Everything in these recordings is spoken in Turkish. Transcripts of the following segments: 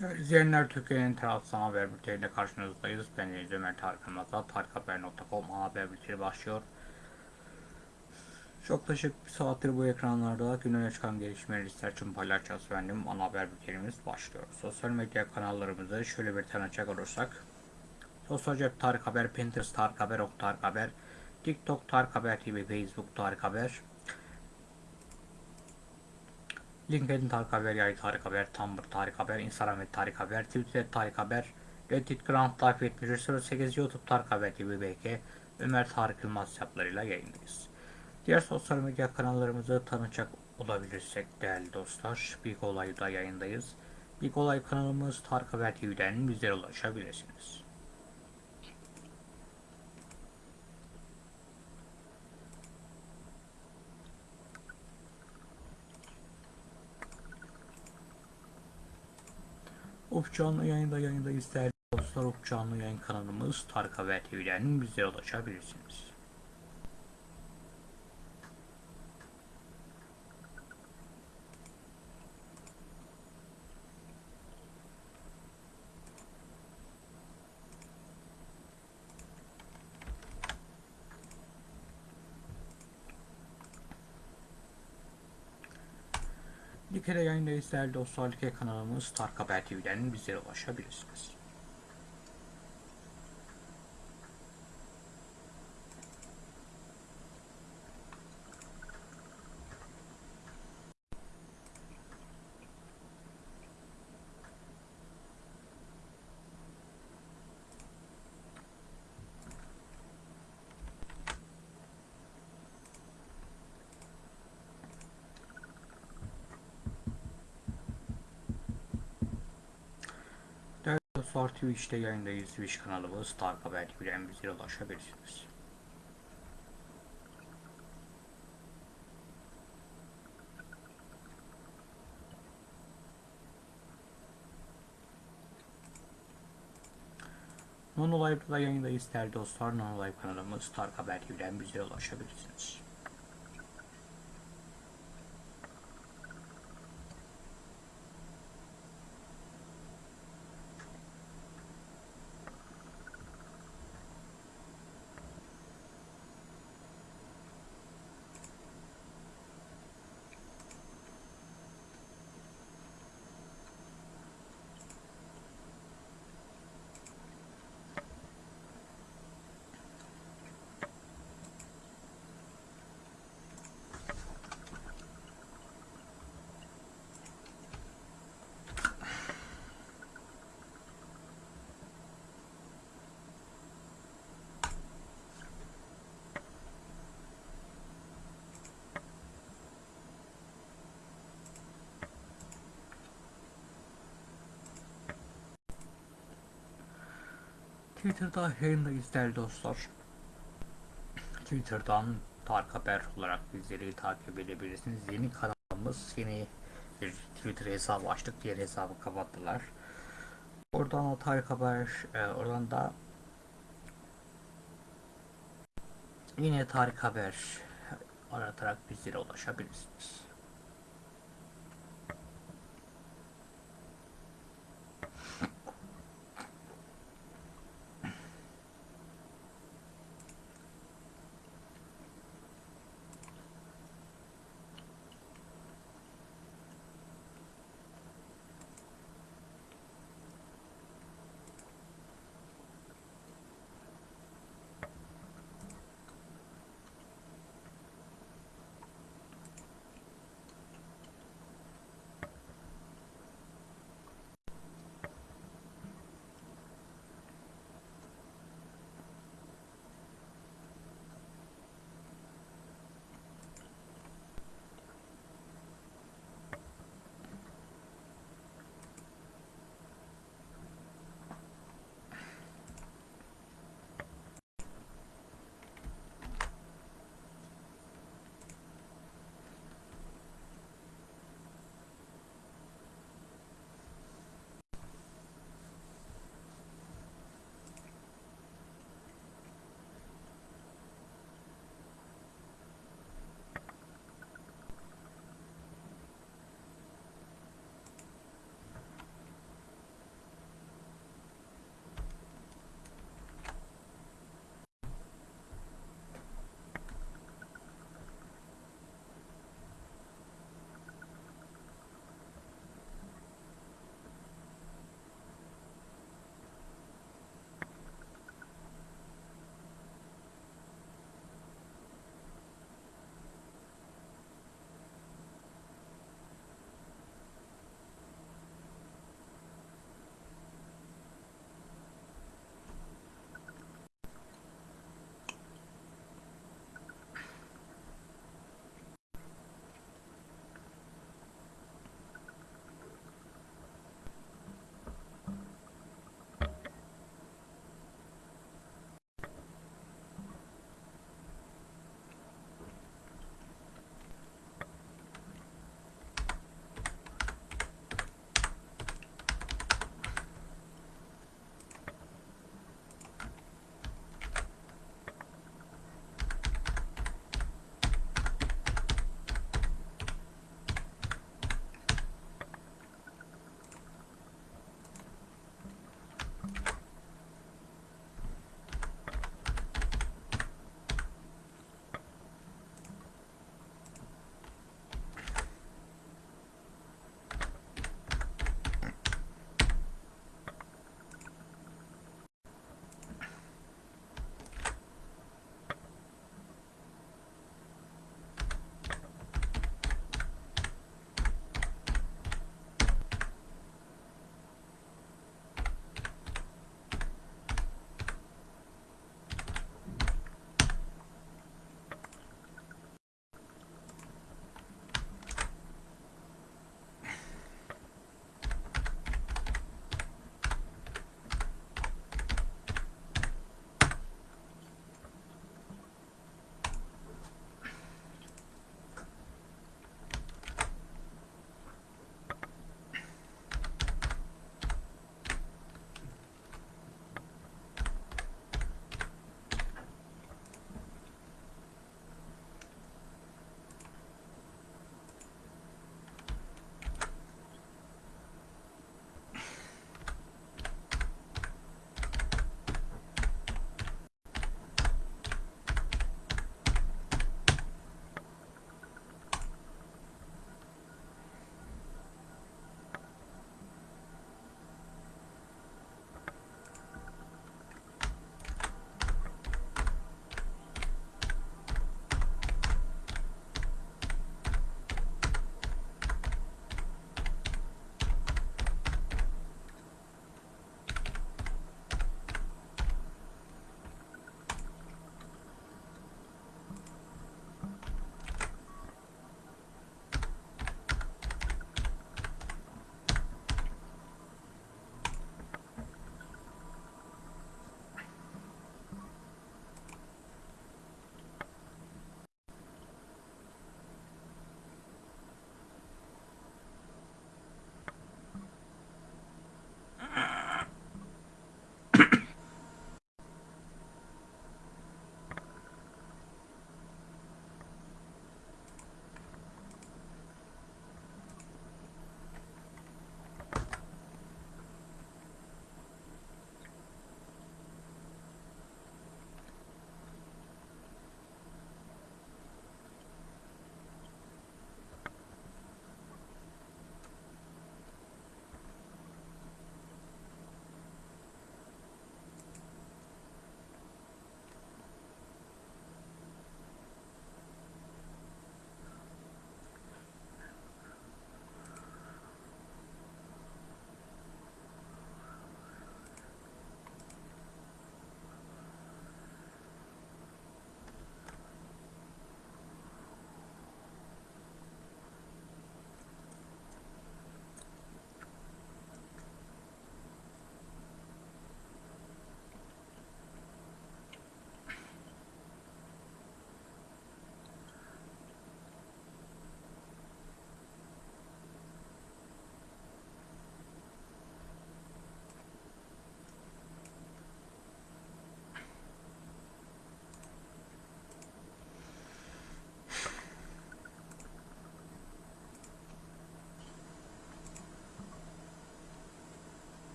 Değerli izleyenler Türkiye'nin tarafsız haber bülteniyle karşınızdayız. Ben Deniz Ömer Tarık Ramazan. Tarikhaber.com haber bülteni başlıyor. Yaklaşık bir saattir bu ekranlarda gününe çıkan gelişmeleri sizler için paylaşacağız efendim. Ana haber bültenimiz başlıyor. Sosyal medya kanallarımızı şöyle bir tanıcak olursak. Sosyal cep Tarık Haber, Pinterest Tarık Haber, Ok Tarık Haber, TikTok Tarık Haber TV, Facebook Tarık Haber, LinkedIn Tarık Haber, Yay Tarık Haber, Tumblr Tarık Haber, Instagram ve Tarık Haber, Twitter Tarık Haber, Reddit Grand Life 7308, YouTube Tarık Haber TV BK, Ömer Tarık Yılmaz hesaplarıyla yayındayız. Diğer sosyal medya kanallarımızı tanıcak olabilirsek değerli dostlar, Big Olay'da yayındayız. Big Olay kanalımız Tarık Haber TV'den bizlere ulaşabilirsiniz. Uf canlı yayında yayındayız değerli dostlar. Uf canlı yayın kanalımız Tarık Haber TV'den bizlere ulaşabilirsiniz. Like'de yayındayız değerli dostlar. Like kanalımız Tarık Haber TV'den bizlere ulaşabilirsiniz. Değerli dostlar Twitch'te yayındayız. Twitch kanalımız Tarık Haber TV'den bizlere ulaşabilirsiniz. Nono Live'da yayındayız değerli dostlar. Nono Live kanalımız Tarık Haber TV'den bizlere ulaşabilirsiniz. Twitter'da yayındayız değerli dostlar. Twitter'dan Tarık Haber olarak bizleri takip edebilirsiniz. Yeni kanalımız, yeni bir Twitter hesabı açtık. Diğer hesabı kapattılar. Oradan Tarık Haber, e, oradan da yine Tarık Haber aratarak bizlere ulaşabilirsiniz.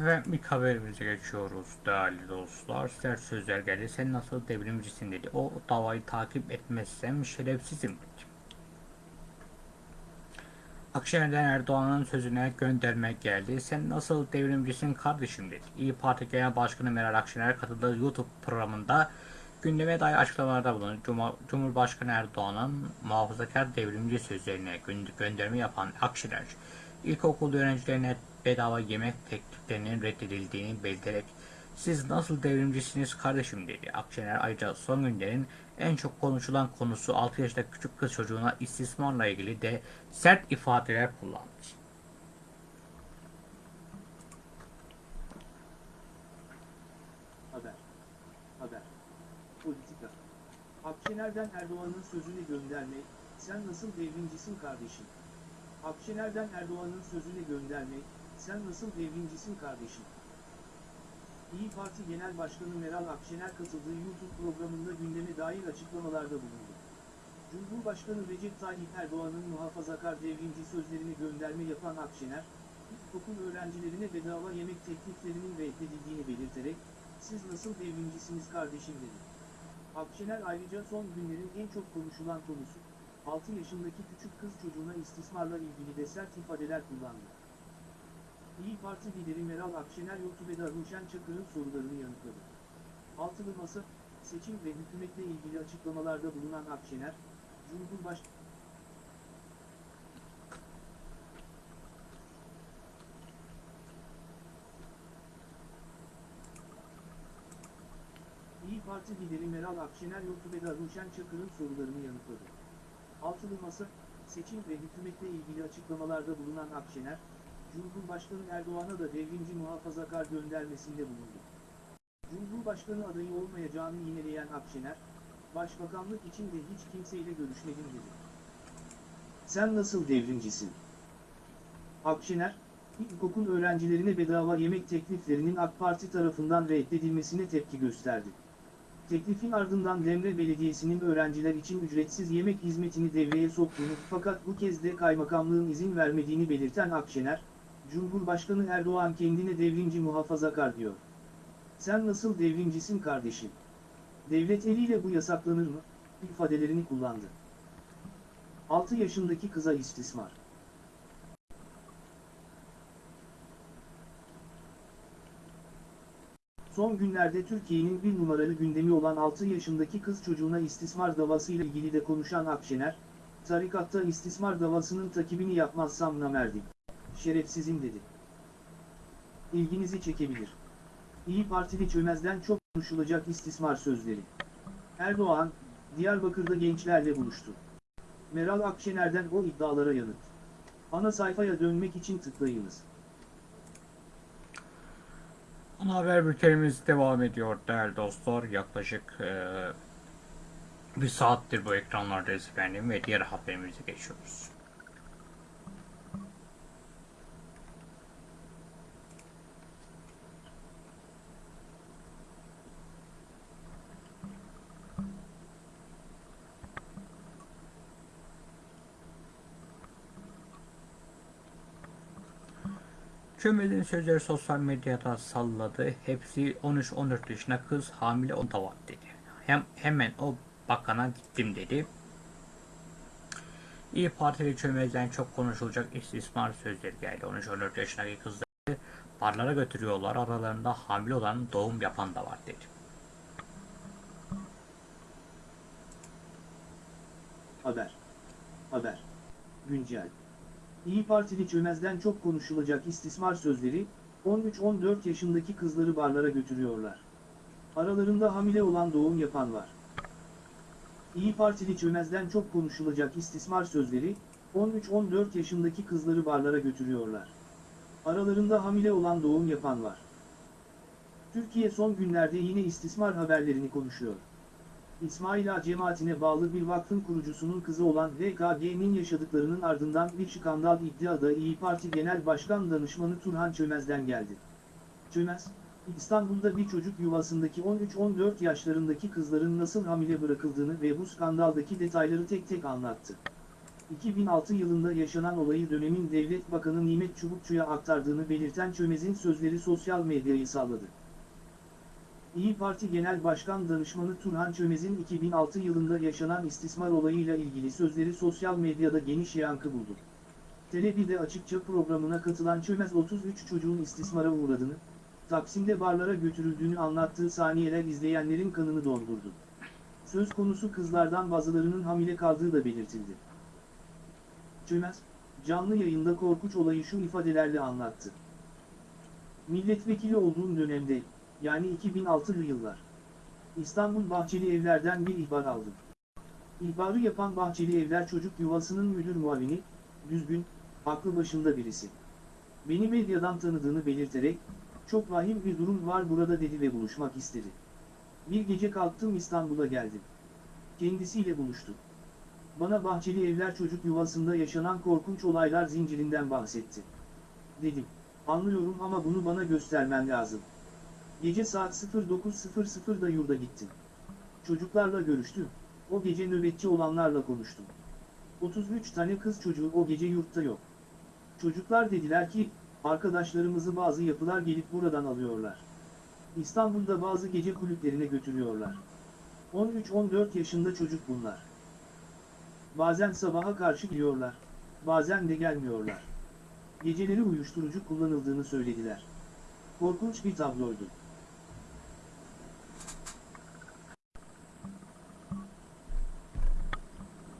Ve ilk haberimize geçiyoruz değerli dostlar. Sert sözler geldi. Sen nasıl devrimcisin dedi. O davayı takip etmezsem şerefsizim dedi. Akşener'den Erdoğan'ın sözüne göndermek geldi. Sen nasıl devrimcisin kardeşim dedi. İyi Parti Genel Başkanı Meral Akşener katıldığı YouTube programında gündeme dair açıklamalarda bulundu. Cumhurbaşkanı Erdoğan'ın muhafazakar devrimci sözlerine gö- gönderme yapan Akşener, ilkokul öğrencilerine bedava yemek tekliflerinin reddedildiğini belirterek siz nasıl devrimcisiniz kardeşim dedi. Akşener ayrıca son günlerin en çok konuşulan konusu 6 yaşındaki küçük kız çocuğuna istismarla ilgili de sert ifadeler kullandı. Haber. Haber. Politika. Akşener'den Erdoğan'ın sözüne gönderme, sen nasıl devrimcisin kardeşim? Akşener'den Erdoğan'ın sözüne gönderme, sen nasıl devrimcisin kardeşim? İyi Parti Genel Başkanı Meral Akşener katıldığı YouTube programında gündeme dair açıklamalarda bulundu. Cumhurbaşkanı Recep Tayyip Erdoğan'ın muhafazakar devrimci sözlerini gönderme yapan Akşener, ilkokul öğrencilerine bedava yemek tekliflerinin reddedildiğini belirterek, siz nasıl devrimcisiniz kardeşim dedi. Akşener ayrıca son günlerin en çok konuşulan konusu, 6 yaşındaki küçük kız çocuğuna istismarla ilgili de sert ifadeler kullandı. İyi Parti lideri Meral Akşener YouTube'da Ruşen Çakır'ın sorularını yanıtladı. Altılı Masa, seçim ve hükümetle ilgili açıklamalarda bulunan Akşener, Cumhurbaşkanı İyi Parti lideri Meral Akşener YouTube'da Ruşen Çakır'ın sorularını yanıtladı. Altılı Masa, seçim ve hükümetle ilgili açıklamalarda bulunan Akşener, Cumhurbaşkanı Erdoğan'a da devrimci muhafazakar göndermesinde bulundu. Cumhurbaşkanı adayı olmayacağını yineleyen Akşener, Başbakanlık için de hiç kimseyle görüşmedim dedi. Sen nasıl devrimcisin? Akşener, ilkokul öğrencilerine bedava yemek tekliflerinin AK Parti tarafından reddedilmesine tepki gösterdi. Teklifin ardından Demre Belediyesi'nin öğrenciler için ücretsiz yemek hizmetini devreye soktuğunu fakat bu kez de kaymakamlığın izin vermediğini belirten Akşener, Cumhurbaşkanı Erdoğan kendine devrimci muhafazakar diyor. Sen nasıl devrimcisin kardeşim? Devlet eliyle bu yasaklanır mı? ifadelerini kullandı. 6 yaşındaki kıza istismar. Son günlerde Türkiye'nin bir numaralı gündemi olan 6 yaşındaki kız çocuğuna istismar davasıyla ilgili de konuşan Akşener, tarikatta istismar davasının takibini yapmazsam namerdim. Şerefsizim dedi. İlginizi çekebilir. İyi Partili çömezden çok konuşulacak istismar sözleri. Erdoğan, Diyarbakır'da gençlerle buluştu. Meral Akşener'den o iddialara yanıt. Ana sayfaya dönmek için tıklayınız. Ana haber bültenimiz devam ediyor değerli dostlar. Yaklaşık eee, bir saattir bu ekranlardayız efendim ve diğer haberimize geçiyoruz. Çömez'in sözleri sosyal medyada salladı. Hepsi 13-14 yaşında kız hamile o da var dedi. Hem, hemen o bakana gittim dedi. İyi Partili Çömez'den çok konuşulacak istismar sözleri geldi. 13-14 yaşındaki kızları barlara götürüyorlar. Aralarında hamile olan doğum yapan da var dedi. Haber. Haber. Güncel. İyi Partili çömezden çok konuşulacak istismar sözleri, 13-14 yaşındaki kızları barlara götürüyorlar. Aralarında hamile olan doğum yapan var. İyi Partili çömezden çok konuşulacak istismar sözleri, 13-14 yaşındaki kızları barlara götürüyorlar. Aralarında hamile olan doğum yapan var. Türkiye son günlerde yine istismar haberlerini konuşuyor. İsmail Ağa cemaatine bağlı bir vakfın kurucusunun kızı olan VKG'nin yaşadıklarının ardından bir skandal iddiada İyi Parti Genel Başkan Danışmanı Turhan Çömez'den geldi. Çömez, İstanbul'da bir çocuk yuvasındaki 13-14 yaşlarındaki kızların nasıl hamile bırakıldığını ve bu skandaldaki detayları tek tek anlattı. 2006 yılında yaşanan olayı dönemin Devlet Bakanı Nimet Çubukçu'ya aktardığını belirten Çömez'in sözleri sosyal medyayı salladı. İyi Parti Genel Başkan Danışmanı Turhan Çömez'in 2006 yılında yaşanan istismar olayıyla ilgili sözleri sosyal medyada geniş yankı buldu. Tele1'de açıkça programına katılan Çömez 33 çocuğun istismara uğradığını, Taksim'de barlara götürüldüğünü anlattığı saniyeler izleyenlerin kanını dondurdu. Söz konusu kızlardan bazılarının hamile kaldığı da belirtildi. Çömez, canlı yayında korkunç olayı şu ifadelerle anlattı. Milletvekili olduğum dönemde, yani 2006'lı yıllar. İstanbul Bahçeli Evler'den bir ihbar aldım. İhbarı yapan Bahçeli Evler Çocuk Yuvası'nın müdür muavini, düzgün, aklı başında birisi. Beni medyadan tanıdığını belirterek, çok vahim bir durum var burada dedi ve buluşmak istedi. Bir gece kalktım İstanbul'a geldim. Kendisiyle buluştuk. Bana Bahçeli Evler Çocuk Yuvası'nda yaşanan korkunç olaylar zincirinden bahsetti. Dedim, anlıyorum ama bunu bana göstermen lazım. Gece saat 09.00'da yurda gittim. Çocuklarla görüştüm. O gece nöbetçi olanlarla konuştum. 33 tane kız çocuğu o gece yurtta yok. Çocuklar dediler ki, arkadaşlarımızı bazı yapılar gelip buradan alıyorlar. İstanbul'da bazı gece kulüplerine götürüyorlar. 13-14 yaşında çocuk bunlar. Bazen sabaha karşı geliyorlar, bazen de gelmiyorlar. Geceleri uyuşturucu kullanıldığını söylediler. Korkunç bir tabloydu.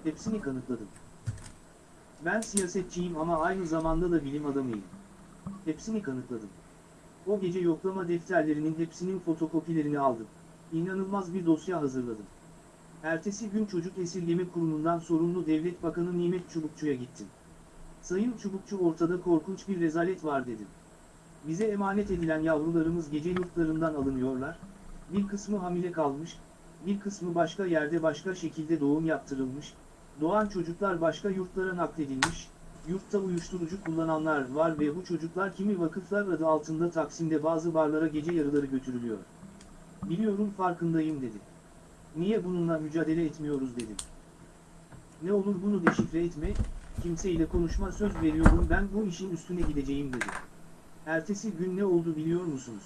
Hepsini kanıtladım. Ben siyasetçiyim ama aynı zamanda da bilim adamıyım. Hepsini kanıtladım. O gece yoklama defterlerinin hepsinin fotokopilerini aldım. İnanılmaz bir dosya hazırladım. Ertesi gün Çocuk Esirgeme Kurumu'ndan sorumlu Devlet Bakanı Nimet Çubukçu'ya gittim. Sayın Çubukçu ortada korkunç bir rezalet var dedim. Bize emanet edilen yavrularımız gece yurtlarından alınıyorlar, bir kısmı hamile kalmış, bir kısmı başka yerde başka şekilde doğum yaptırılmış, doğan çocuklar başka yurtlara nakledilmiş, yurtta uyuşturucu kullananlar var ve bu çocuklar kimi vakıflar adı altında Taksim'de bazı barlara gece yarıları götürülüyor. Biliyorum farkındayım dedi. Niye bununla mücadele etmiyoruz dedim. Ne olur bunu deşifre etme, kimseyle konuşma söz veriyorum ben bu işin üstüne gideceğim dedi. Ertesi gün ne oldu biliyor musunuz?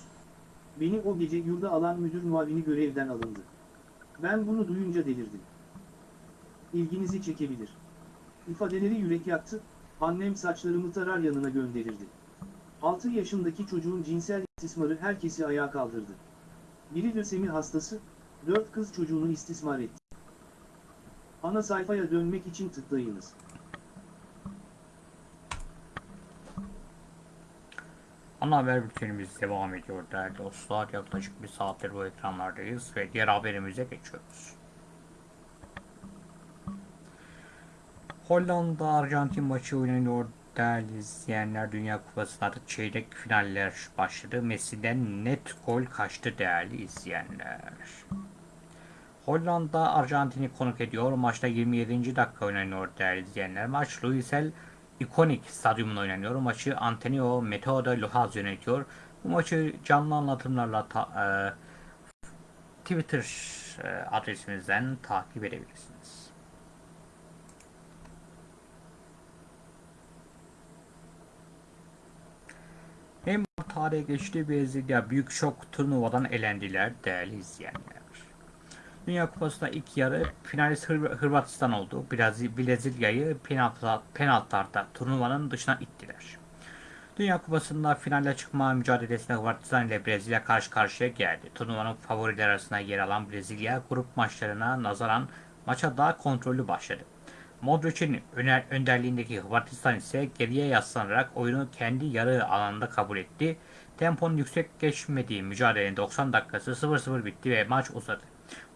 Beni o gece yurda alan müdür muavini görevden alındı. Ben bunu duyunca delirdim. İlginizi çekebilir. İfadeleri yürek yaktı, annem saçlarımı tarar yanına gönderirdi. 6 yaşındaki çocuğun cinsel istismarı herkesi ayağa kaldırdı. Biri lösemi hastası, 4 kız çocuğunu istismar etti. Ana sayfaya dönmek için tıklayınız. Ana haber bültenimiz devam ediyor değerli dostlar. Yaklaşık bir saattir bu ekranlardayız ve diğer haberimize geçiyoruz. Hollanda Arjantin maçı oynanıyor değerli izleyenler. Dünya Kupası'nda da çeyrek finaller başladı. Messi'den net gol kaçtı değerli izleyenler. Hollanda Arjantin'i konuk ediyor. Maçta 27. dakika oynanıyor değerli izleyenler. Maç Luisel ikonik stadyumunda oynanıyor. Maçı Antonio Metodo Luhaz yönetiyor. Bu maçı canlı anlatımlarla ta- e, Twitter e, adresimizden takip edebilirsiniz. Hem tarihe geçti Brezilya büyük şok turnuvadan elendiler değerli izleyenler. Dünya Kupası'nda ilk yarı finalist Hır- Hırvatistan oldu. Brezilya Brezilya'yı penaltı, penaltılarda turnuvanın dışına ittiler. Dünya Kupası'nda finale çıkma mücadelesinde Hırvatistan ile Brezilya karşı karşıya geldi. Turnuvanın favorileri arasında yer alan Brezilya grup maçlarına nazaran maça daha kontrollü başladı. Modric'in önderliğindeki Hırvatistan ise geriye yaslanarak oyunu kendi yarı alanında kabul etti. Temponun yüksek geçmediği mücadelenin 90 dakikası 0-0 bitti ve maç uzadı.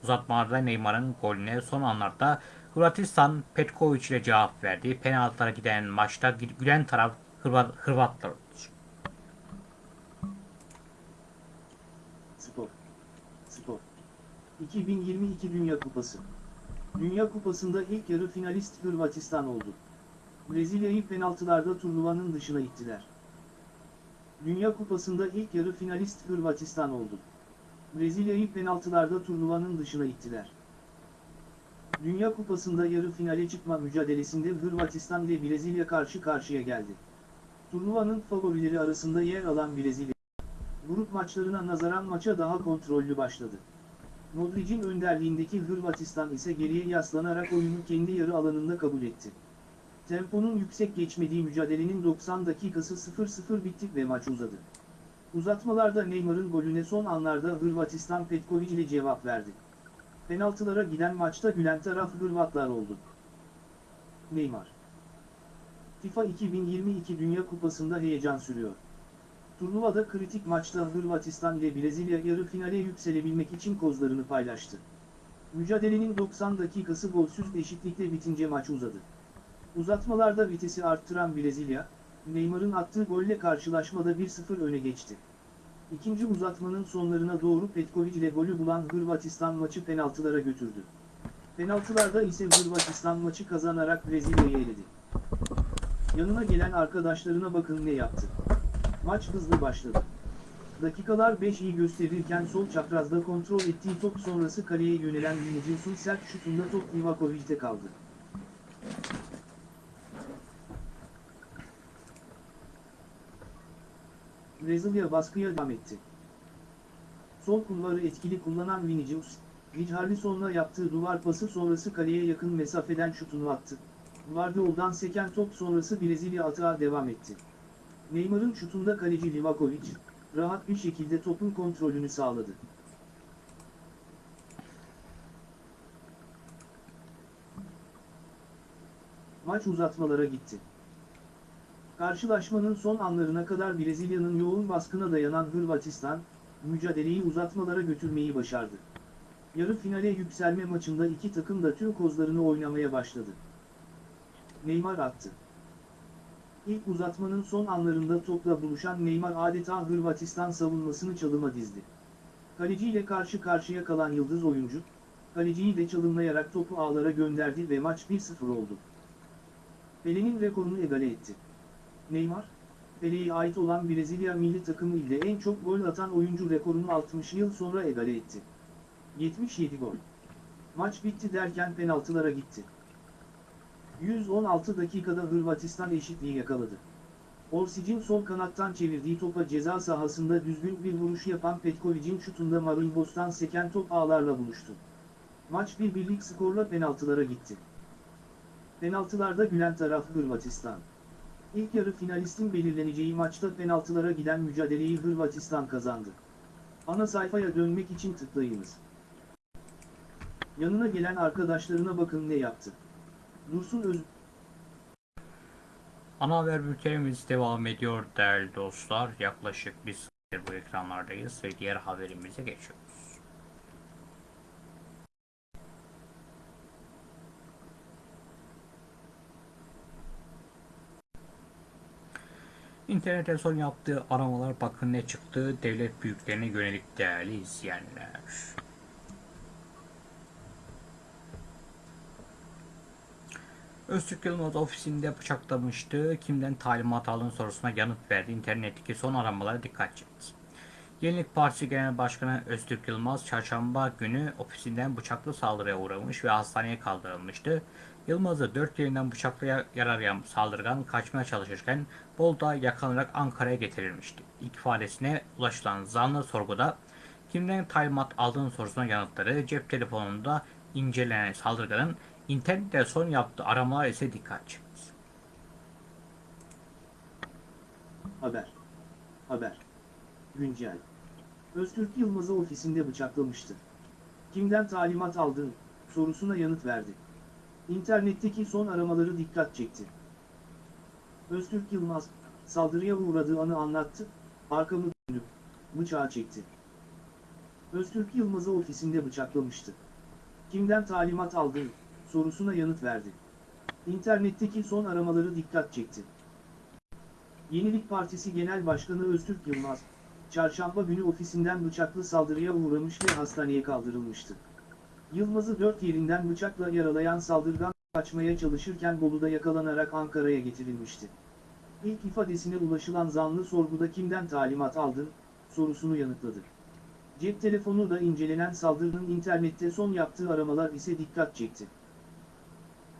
Uzatmalarda Neymar'ın golüne son anlarda Hırvatistan Petkovic ile cevap verdi. Penaltılara giden maçta gülen taraf Hırvat, Hırvatlar oldu. Spor. Spor. 2022 Dünya Kupası. Dünya Kupası'nda ilk yarı finalist Hırvatistan oldu. Brezilya'yı penaltılarda turnuvanın dışına ittiler. Dünya Kupası'nda ilk yarı finalist Hırvatistan oldu. Brezilya'yı penaltılarda turnuvanın dışına ittiler. Dünya Kupası'nda yarı finale çıkma mücadelesinde Hırvatistan ile Brezilya karşı karşıya geldi. Turnuvanın favorileri arasında yer alan Brezilya, grup maçlarına nazaran maça daha kontrollü başladı. Modric'in önderliğindeki Hırvatistan ise geriye yaslanarak oyunu kendi yarı alanında kabul etti. Temponun yüksek geçmediği mücadelenin 90 dakikası 0-0 bitti ve maç uzadı. Uzatmalarda Neymar'ın golüne son anlarda Hırvatistan Petkovic ile cevap verdi. Penaltılara giden maçta gülen taraf Hırvatlar oldu. Neymar FIFA 2022 Dünya Kupası'nda heyecan sürüyor. Turnuvada kritik maçta Hırvatistan ile Brezilya yarı finale yükselebilmek için kozlarını paylaştı. Mücadelenin 90 dakikası golsüz eşitlikle bitince maç uzadı. Uzatmalarda vitesi arttıran Brezilya, Neymar'ın attığı golle karşılaşmada 1-0 öne geçti. İkinci uzatmanın sonlarına doğru Petkovic ile golü bulan Hırvatistan maçı penaltılara götürdü. Penaltılarda ise Hırvatistan maçı kazanarak Brezilya'yı eledi. Yanına gelen arkadaşlarına bakın ne yaptı. Maç hızlı başladı. Dakikalar 5 iyi gösterirken sol çaprazda kontrol ettiği top sonrası kaleye yönelen Vinicius'un sert şutunda top Livakovic'te kaldı. Brezilya baskıya devam etti. Sol kulvarı etkili kullanan Vinicius, Richarlison'la yaptığı duvar pası sonrası kaleye yakın mesafeden şutunu attı. Guardiola'dan seken top sonrası Brezilya atağa devam etti. Neymar'ın şutunda kaleci Livakovic, rahat bir şekilde topun kontrolünü sağladı. Maç uzatmalara gitti. Karşılaşmanın son anlarına kadar Brezilya'nın yoğun baskına dayanan Hırvatistan, mücadeleyi uzatmalara götürmeyi başardı. Yarı finale yükselme maçında iki takım da tüm kozlarını oynamaya başladı. Neymar attı. İlk uzatmanın son anlarında topla buluşan Neymar adeta Hırvatistan savunmasını çalıma dizdi. Kaleciyle karşı karşıya kalan yıldız oyuncu, kaleciyi de çalımlayarak topu ağlara gönderdi ve maç 1-0 oldu. Pele'nin rekorunu egale etti. Neymar, Pele'ye ait olan Brezilya milli takımı ile en çok gol atan oyuncu rekorunu 60 yıl sonra egale etti. 77 gol. Maç bitti derken penaltılara gitti. 116 dakikada Hırvatistan eşitliği yakaladı. Orsic'in sol kanattan çevirdiği topa ceza sahasında düzgün bir vuruş yapan Petkovic'in şutunda Marimbos'tan seken top ağlarla buluştu. Maç bir birlik skorla penaltılara gitti. Penaltılarda gülen taraf Hırvatistan. İlk yarı finalistin belirleneceği maçta penaltılara giden mücadeleyi Hırvatistan kazandı. Ana sayfaya dönmek için tıklayınız. Yanına gelen arkadaşlarına bakın ne yaptı. Dursun Öz... Ana haber bültenimiz devam ediyor değerli dostlar. Yaklaşık bir saattir bu ekranlardayız ve diğer haberimize geçiyoruz. İnternete son yaptığı aramalar bakın ne çıktı devlet büyüklerine yönelik değerli izleyenler. Öztürk Yılmaz ofisinde bıçaklamıştı. Kimden talimat aldığın sorusuna yanıt verdi. İnternetteki son aramalara dikkat çekti. Yenilik Partisi Genel Başkanı Öztürk Yılmaz çarşamba günü ofisinden bıçaklı saldırıya uğramış ve hastaneye kaldırılmıştı. Yılmaz'ı dört yerinden bıçakla yaralayan saldırgan kaçmaya çalışırken Bolu'da yakalanarak Ankara'ya getirilmişti. İfadesine ulaşılan zanlı sorguda kimden talimat aldığın sorusuna yanıtları cep telefonunda incelenen saldırganın İnternette son yaptığı aramalar ise dikkat çekti. Haber. Haber. Güncel. Öztürk Yılmaz'ı ofisinde bıçaklamıştı. Kimden talimat aldın sorusuna yanıt verdi. İnternetteki son aramaları dikkat çekti. Öztürk Yılmaz, saldırıya uğradığı anı anlattı, arkamı dönüp, bıçağı çekti. Öztürk Yılmaz'ı ofisinde bıçaklamıştı. Kimden talimat aldın sorusuna yanıt verdi. İnternetteki son aramaları dikkat çekti. Yenilik Partisi Genel Başkanı Öztürk Yılmaz, çarşamba günü ofisinden bıçaklı saldırıya uğramış ve hastaneye kaldırılmıştı. Yılmaz'ı dört yerinden bıçakla yaralayan saldırgan kaçmaya çalışırken Bolu'da yakalanarak Ankara'ya getirilmişti. İlk ifadesine ulaşılan zanlı sorguda kimden talimat aldın sorusunu yanıtladı. Cep telefonu da incelenen saldırının internette son yaptığı aramalar ise dikkat çekti.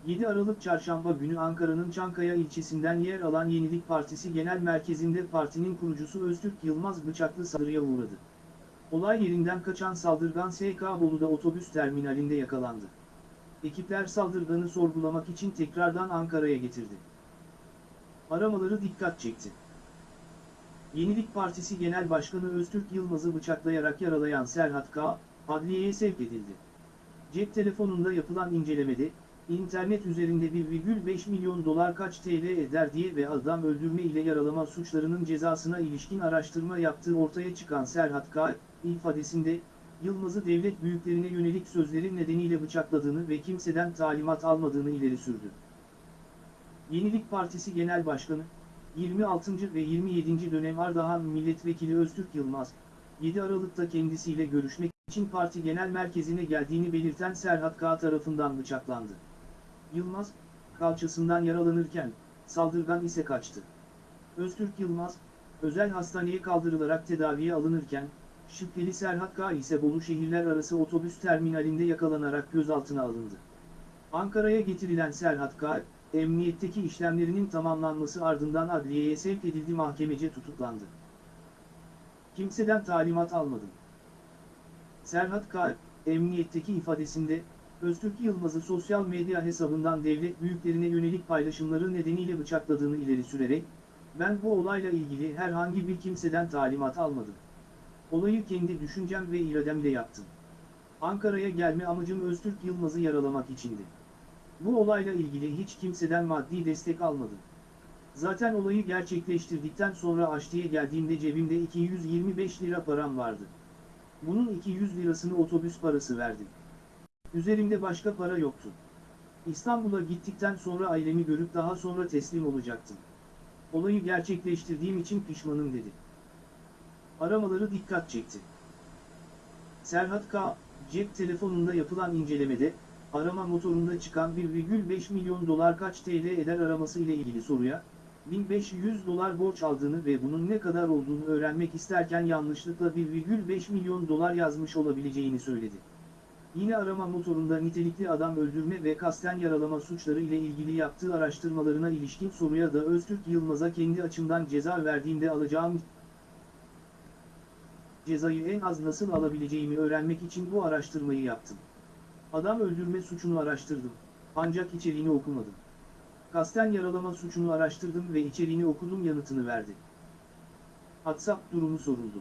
7 Aralık Çarşamba günü Ankara'nın Çankaya ilçesinden yer alan Yenilik Partisi Genel Merkezi'nde partinin kurucusu Öztürk Yılmaz bıçaklı saldırıya uğradı. Olay yerinden kaçan saldırgan SK Bolu'da otobüs terminalinde yakalandı. Ekipler saldırganı sorgulamak için tekrardan Ankara'ya getirdi. Aramaları dikkat çekti. Yenilik Partisi Genel Başkanı Öztürk Yılmaz'ı bıçaklayarak yaralayan Serhat K. adliyeye sevk edildi. Cep telefonunda yapılan incelemede, internet üzerinde 1,5 milyon dolar kaç TL eder diye ve adam öldürme ile yaralama suçlarının cezasına ilişkin araştırma yaptığı ortaya çıkan Serhat K. ifadesinde, Yılmaz'ı devlet büyüklerine yönelik sözleri nedeniyle bıçakladığını ve kimseden talimat almadığını ileri sürdü. Yenilik Partisi Genel Başkanı, 26. ve 27. dönem Ardahan Milletvekili Öztürk Yılmaz, 7 Aralık'ta kendisiyle görüşmek için parti genel merkezine geldiğini belirten Serhat K. tarafından bıçaklandı. Yılmaz, kalçasından yaralanırken, saldırgan ise kaçtı. Öztürk Yılmaz, özel hastaneye kaldırılarak tedaviye alınırken, şüpheli Serhat K. ise Bolu şehirler arası otobüs terminalinde yakalanarak gözaltına alındı. Ankara'ya getirilen Serhat K., emniyetteki işlemlerinin tamamlanması ardından adliyeye sevk edildi mahkemece tutuklandı. Kimseden talimat almadım. Serhat K. emniyetteki ifadesinde, Öztürk Yılmaz'ı sosyal medya hesabından devlet büyüklerine yönelik paylaşımları nedeniyle bıçakladığını ileri sürerek, ben bu olayla ilgili herhangi bir kimseden talimat almadım. Olayı kendi düşüncem ve irademle yaptım. Ankara'ya gelme amacım Öztürk Yılmaz'ı yaralamak içindi. Bu olayla ilgili hiç kimseden maddi destek almadım. Zaten olayı gerçekleştirdikten sonra Aşti'ye geldiğimde cebimde 225 lira param vardı. Bunun 200 lirasını otobüs parası verdim. Üzerimde başka para yoktu. İstanbul'a gittikten sonra ailemi görüp daha sonra teslim olacaktım. Olayı gerçekleştirdiğim için pişmanım dedi. Aramaları dikkat çekti. Serhat K. cep telefonunda yapılan incelemede, arama motorunda çıkan 1,5 milyon dolar kaç TL eder araması ile ilgili soruya, 1500 dolar borç aldığını ve bunun ne kadar olduğunu öğrenmek isterken yanlışlıkla 1,5 milyon dolar yazmış olabileceğini söyledi. Yine arama motorunda nitelikli adam öldürme ve kasten yaralama suçları ile ilgili yaptığı araştırmalarına ilişkin soruya da Öztürk Yılmaz'a kendi açımdan ceza verdiğimde alacağım cezayı en az nasıl alabileceğimi öğrenmek için bu araştırmayı yaptım. Adam öldürme suçunu araştırdım, ancak içeriğini okumadım. Kasten yaralama suçunu araştırdım ve içeriğini okudum yanıtını verdi. WhatsApp durumu soruldu.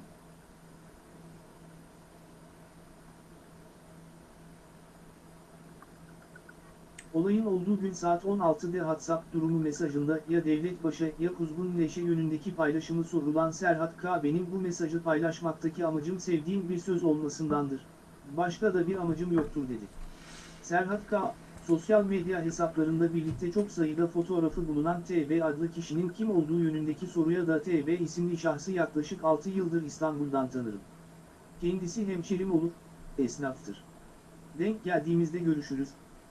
Olayın olduğu gün saat 16'da WhatsApp durumu mesajında ya Devlet Baş'a ya Kuzgun Leş'e yönündeki paylaşımı sorulan Serhat K. benim bu mesajı paylaşmaktaki amacım sevdiğim bir söz olmasındandır. Başka da bir amacım yoktur dedi. Serhat K. sosyal medya hesaplarında birlikte çok sayıda fotoğrafı bulunan TB adlı kişinin kim olduğu yönündeki soruya da TB isimli şahsı yaklaşık 6 yıldır İstanbul'dan tanırım. Kendisi hemşerim olur, esnaftır. Denk geldiğimizde görüşürüz,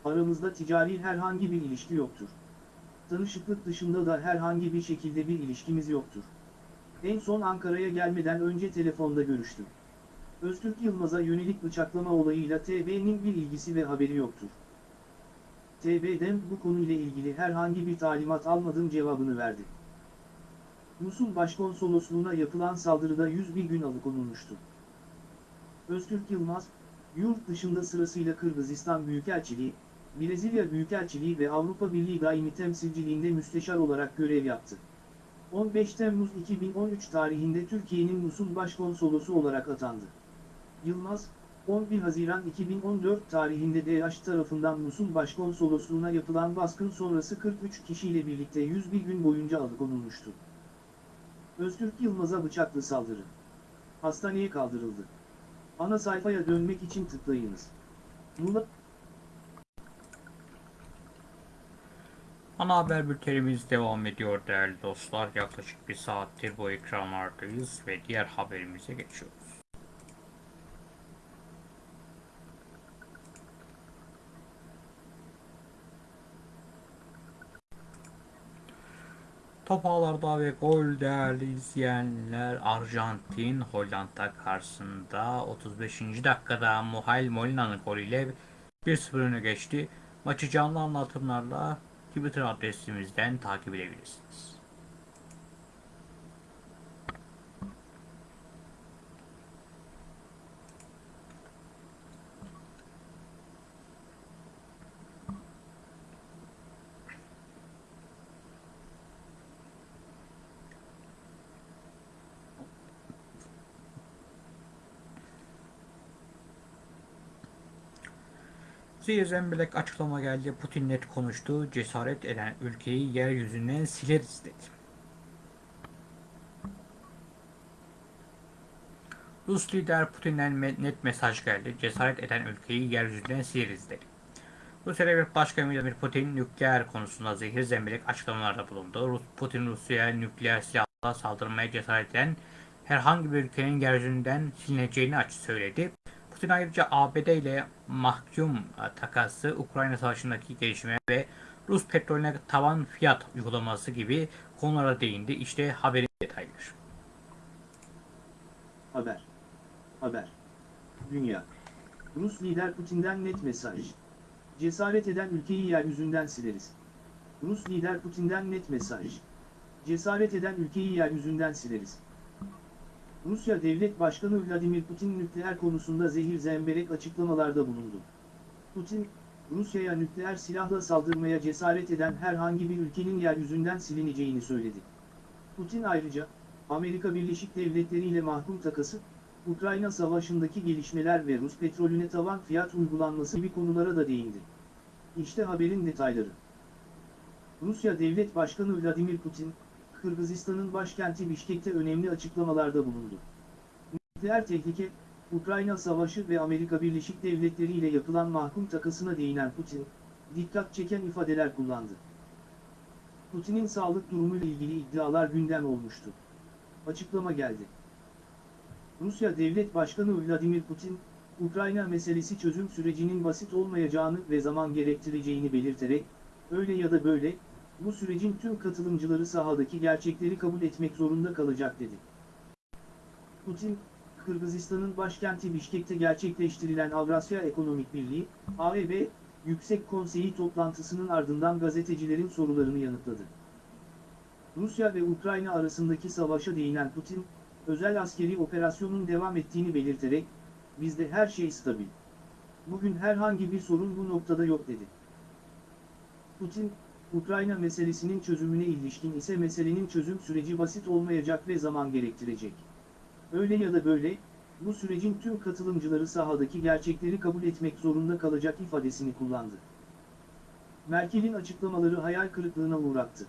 aramızda ticari herhangi bir ilişki yoktur. Tanışıklık dışında da herhangi bir şekilde bir ilişkimiz yoktur. En son Ankara'ya gelmeden önce telefonda görüştüm. Öztürk Yılmaz'a yönelik bıçaklama olayıyla TB'nin bir ilgisi ve haberi yoktur. TB'den bu konuyla ilgili herhangi bir talimat almadığım cevabını verdi. Musul Başkonsolosluğuna yapılan saldırıda 101 gün alıkonulmuştu. Öztürk Yılmaz, yurt dışında sırasıyla Kırgızistan Büyükelçiliği, Brezilya Büyükelçiliği ve Avrupa Birliği Daimi Temsilciliğinde müsteşar olarak görev yaptı. 15 Temmuz 2013 tarihinde Türkiye'nin Musul Başkonsolosu olarak atandı. Yılmaz, 11 Haziran 2014 tarihinde DH tarafından Musul Başkonsolosluğuna yapılan baskın sonrası 43 kişiyle birlikte 101 gün boyunca alıkonulmuştu. Öztürk Yılmaz'a bıçaklı saldırı. Hastaneye kaldırıldı. Ana sayfaya dönmek için tıklayınız. Nula Ana haber bültenimiz devam ediyor değerli dostlar. Yaklaşık bir saattir bu ekranlardayız ve diğer haberimize geçiyoruz. Top ağlarda ve gol değerli izleyenler Arjantin Hollanda karşısında 35. dakikada Muhal Molina'nın golüyle 1-0 öne geçti. Maçı canlı anlatımlarla Twitter adresimizden takip edebilirsiniz. Zehir Zemberek açıklama geldi. Putin net konuştu. Cesaret eden ülkeyi yeryüzünden sileriz dedi. Rus lider Putin'den net mesaj geldi. Cesaret eden ülkeyi yeryüzünden sileriz dedi. Rusya Devlet Başkanı Vladimir Putin nükleer konusunda zehir zemberek açıklamalarda bulundu. Rus, Putin Rusya'ya nükleer silahla saldırmaya cesaret eden herhangi bir ülkenin yeryüzünden silineceğini açık söyledi. Putin ayrıca ABD ile mahkum e, takası, Ukrayna Savaşı'ndaki gelişme ve Rus petrolüne tavan fiyat uygulaması gibi konulara değindi. İşte haberin detayları. Haber. Haber. Dünya. Rus lider Putin'den net mesaj. Cesaret eden ülkeyi yeryüzünden sileriz. Rus lider Putin'den net mesaj. Cesaret eden ülkeyi yeryüzünden sileriz. Rusya Devlet Başkanı Vladimir Putin nükleer konusunda zehir zemberek açıklamalarda bulundu. Putin, Rusya'ya nükleer silahla saldırmaya cesaret eden herhangi bir ülkenin yeryüzünden silineceğini söyledi. Putin ayrıca, Amerika Birleşik Devletleri ile mahkum takası, Ukrayna Savaşı'ndaki gelişmeler ve Rus petrolüne tavan fiyat uygulanması gibi konulara da değindi. İşte haberin detayları. Rusya Devlet Başkanı Vladimir Putin, Kırgızistan'ın başkenti Bişkek'te önemli açıklamalarda bulundu. Nükleer tehlike, Ukrayna Savaşı ve Amerika Birleşik Devletleri ile yapılan mahkum takasına değinen Putin, dikkat çeken ifadeler kullandı. Putin'in sağlık durumuyla ilgili iddialar gündem olmuştu. Açıklama geldi. Rusya Devlet Başkanı Vladimir Putin, Ukrayna meselesi çözüm sürecinin basit olmayacağını ve zaman gerektireceğini belirterek, öyle ya da böyle, bu sürecin tüm katılımcıları sahadaki gerçekleri kabul etmek zorunda kalacak dedi. Putin, Kırgızistan'ın başkenti Bişkek'te gerçekleştirilen Avrasya Ekonomik Birliği, AEB, Yüksek Konseyi toplantısının ardından gazetecilerin sorularını yanıtladı. Rusya ve Ukrayna arasındaki savaşa değinen Putin, özel askeri operasyonun devam ettiğini belirterek, bizde her şey stabil. Bugün herhangi bir sorun bu noktada yok dedi. Putin, Ukrayna meselesinin çözümüne ilişkin ise meselenin çözüm süreci basit olmayacak ve zaman gerektirecek. Öyle ya da böyle, bu sürecin tüm katılımcıları sahadaki gerçekleri kabul etmek zorunda kalacak ifadesini kullandı. Merkel'in açıklamaları hayal kırıklığına uğrattı.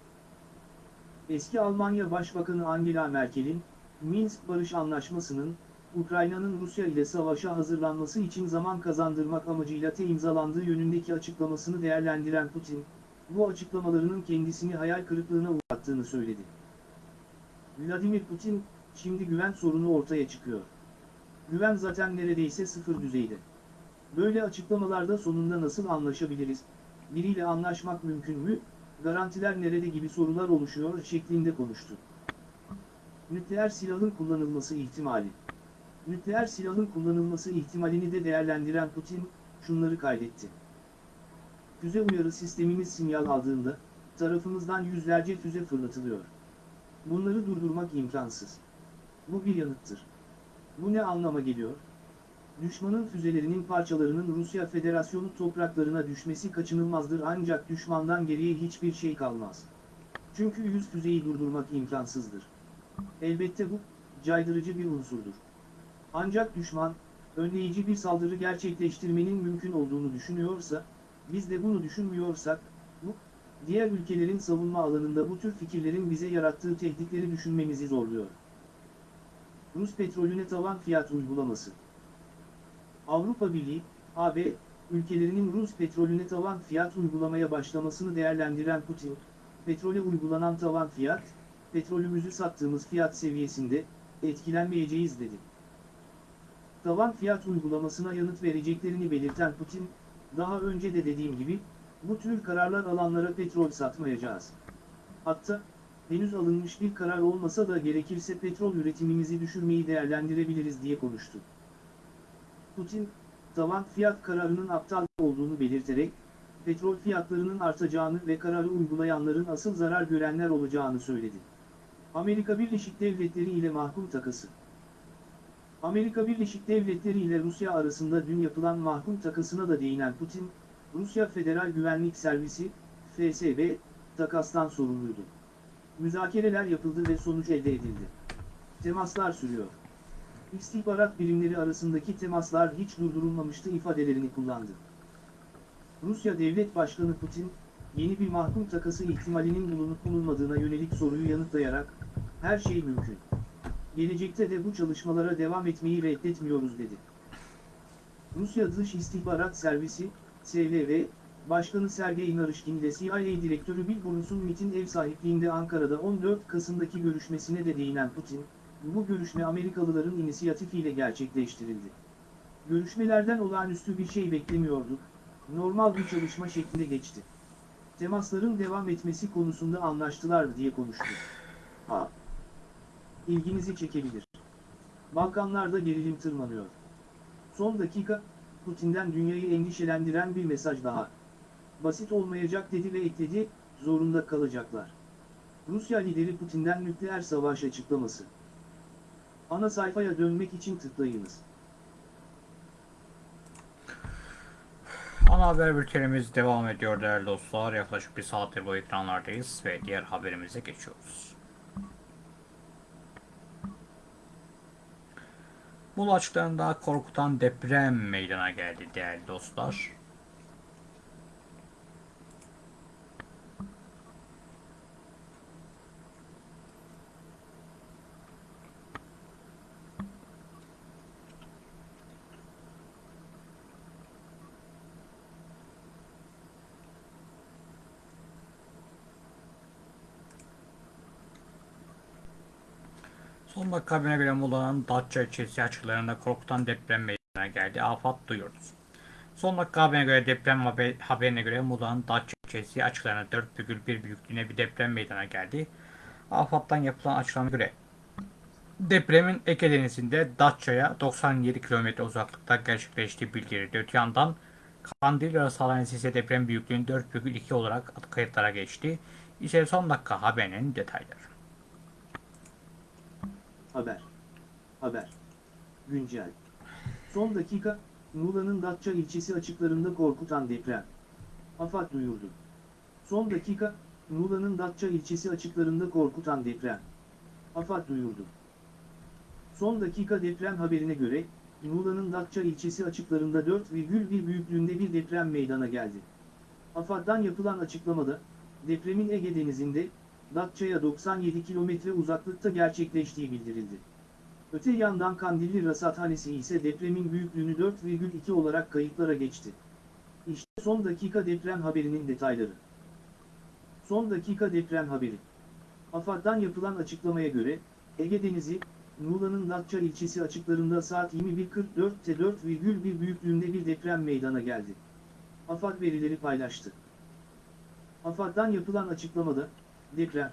Eski Almanya Başbakanı Angela Merkel'in, Minsk Barış Anlaşması'nın, Ukrayna'nın Rusya ile savaşa hazırlanması için zaman kazandırmak amacıyla te imzalandığı yönündeki açıklamasını değerlendiren Putin, bu açıklamalarının kendisini hayal kırıklığına uğrattığını söyledi. Vladimir Putin, şimdi güven sorunu ortaya çıkıyor. Güven zaten neredeyse sıfır düzeyde. Böyle açıklamalarda sonunda nasıl anlaşabiliriz, biriyle anlaşmak mümkün mü, garantiler nerede gibi sorular oluşuyor şeklinde konuştu. Nükleer silahın kullanılması ihtimali. Nükleer silahın kullanılması ihtimalini de değerlendiren Putin, şunları kaydetti. Füze uyarı sistemimiz sinyal aldığında, tarafımızdan yüzlerce füze fırlatılıyor. Bunları durdurmak imkansız. Bu bir yanıttır. Bu ne anlama geliyor? Düşmanın füzelerinin parçalarının Rusya Federasyonu topraklarına düşmesi kaçınılmazdır ancak düşmandan geriye hiçbir şey kalmaz. Çünkü yüz füzeyi durdurmak imkansızdır. Elbette bu, caydırıcı bir unsurdur. Ancak düşman, önleyici bir saldırı gerçekleştirmenin mümkün olduğunu düşünüyorsa, biz de bunu düşünmüyorsak, bu, diğer ülkelerin savunma alanında bu tür fikirlerin bize yarattığı tehditleri düşünmemizi zorluyor. Rus petrolüne tavan fiyat uygulaması. Avrupa Birliği, AB, ülkelerinin Rus petrolüne tavan fiyat uygulamaya başlamasını değerlendiren Putin, petrole uygulanan tavan fiyat, petrolümüzü sattığımız fiyat seviyesinde, etkilenmeyeceğiz dedi. Tavan fiyat uygulamasına yanıt vereceklerini belirten Putin, daha önce de dediğim gibi, bu tür kararlar alanlara petrol satmayacağız. Hatta, henüz alınmış bir karar olmasa da gerekirse petrol üretimimizi düşürmeyi değerlendirebiliriz diye konuştu. Putin, tavan fiyat kararının aptal olduğunu belirterek, petrol fiyatlarının artacağını ve kararı uygulayanların asıl zarar görenler olacağını söyledi. Amerika Birleşik Devletleri ile mahkum takası Amerika Birleşik Devletleri ile Rusya arasında dün yapılan mahkum takasına da değinen Putin, Rusya Federal Güvenlik Servisi, FSB, takastan sorumluydu. Müzakereler yapıldı ve sonuç elde edildi. Temaslar sürüyor. İstihbarat birimleri arasındaki temaslar hiç durdurulmamıştı ifadelerini kullandı. Rusya Devlet Başkanı Putin, yeni bir mahkum takası ihtimalinin bulunup bulunmadığına yönelik soruyu yanıtlayarak, her şey mümkün. Gelecekte de bu çalışmalara devam etmeyi reddetmiyoruz dedi. Rusya Dış İstihbarat Servisi, SVV, Başkanı Sergey Narışkin ile CIA Direktörü Bill MIT'in ev sahipliğinde Ankara'da 14 Kasım'daki görüşmesine de değinen Putin, bu görüşme Amerikalıların inisiyatifiyle gerçekleştirildi. Görüşmelerden olağanüstü bir şey beklemiyorduk, normal bir çalışma şeklinde geçti. Temasların devam etmesi konusunda anlaştılar diye konuştu. Ha. İlginizi çekebilir. Balkanlarda gerilim tırmanıyor. Son dakika, Putin'den dünyayı endişelendiren bir mesaj daha. Basit olmayacak dedi ve ekledi, zorunda kalacaklar. Rusya lideri Putin'den nükleer savaş açıklaması. Ana sayfaya dönmek için tıklayınız. Ana haber bültenimiz devam ediyor değerli dostlar. Yaklaşık bir saattir bu ekranlardayız ve diğer haberimize geçiyoruz. Muğla açıklarında korkutan deprem meydana geldi değerli dostlar. Son dakika göre Muğla'nın Datça ilçesi açıklarında korkutan deprem meydana geldi. Afat duyurdu. Son dakika haberine göre deprem haber, haberine göre Muğla'nın Datça ilçesi açıklarında 4,1 büyüklüğüne bir deprem meydana geldi. AFAD'dan yapılan açıklamaya göre depremin Ege Denizi'nde Datça'ya 97 km uzaklıkta gerçekleştiği bildirildi. Öte yandan Kandilli arası hastanesi ise deprem büyüklüğünün 4,2 olarak kayıtlara geçti. İşte son dakika haberinin detayları. Haber. Haber. Güncel. Son dakika, Muğla'nın Datça ilçesi açıklarında korkutan deprem. AFAD duyurdu. Son dakika, Muğla'nın Datça ilçesi açıklarında korkutan deprem. AFAD duyurdu. Son dakika deprem haberine göre, Muğla'nın Datça ilçesi açıklarında 4,1 büyüklüğünde bir deprem meydana geldi. AFAD'dan yapılan açıklamada, depremin Ege Denizi'nde, Datça'ya 97 kilometre uzaklıkta gerçekleştiği bildirildi. Öte yandan Kandilli Rasathanesi ise depremin büyüklüğünü 4,2 olarak kayıtlara geçti. İşte son dakika deprem haberinin detayları. Son dakika deprem haberi. AFAD'dan yapılan açıklamaya göre, Ege Denizi, Muğla'nın Datça ilçesi açıklarında saat 21.44'te 4,1 büyüklüğünde bir deprem meydana geldi. AFAD verileri paylaştı. AFAD'dan yapılan açıklamada, deprem,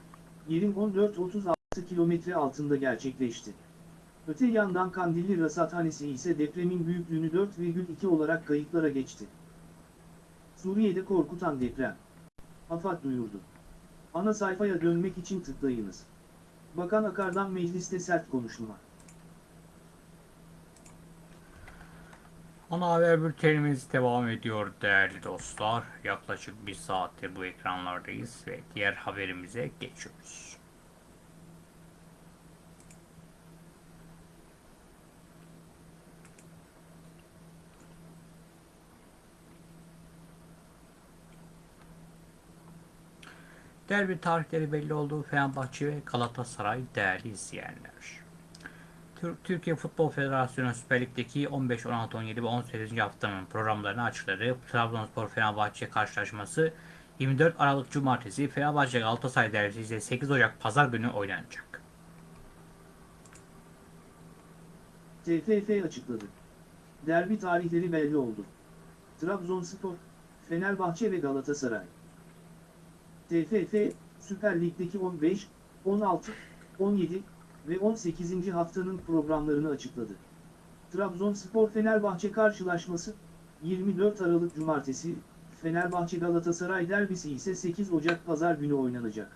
yerin 14-36 kilometre altında gerçekleşti. Öte yandan Kandilli Rasathanesi ise depremin büyüklüğünü 4,2 olarak kayıtlara geçti. Suriye'de korkutan deprem. AFAD duyurdu. Ana sayfaya dönmek için tıklayınız. Bakan Akar'dan mecliste sert konuşma. Ana haber bültenimiz devam ediyor değerli dostlar. Yaklaşık bir saattir bu ekranlardayız ve diğer haberimize geçiyoruz. Derbi tarihleri belli olduğu Fenerbahçe ve Galatasaray değerli izleyenler. Tür- Türkiye Futbol Federasyonu Süper Lig'deki 15, 16, 17 ve 18. haftanın programlarını açıkladı. Trabzonspor Fenerbahçe karşılaşması 24 Aralık Cumartesi Fenerbahçe Galatasaray derbisi ise 8 Ocak Pazar günü oynanacak. TFF açıkladı. Derbi tarihleri belli oldu. Trabzonspor, Fenerbahçe ve Galatasaray. TFF, Süper Lig'deki 15, 16, 17 ve 18. haftanın programlarını açıkladı. Trabzonspor Fenerbahçe karşılaşması 24 Aralık Cumartesi Fenerbahçe Galatasaray derbisi ise 8 Ocak Pazar günü oynanacak.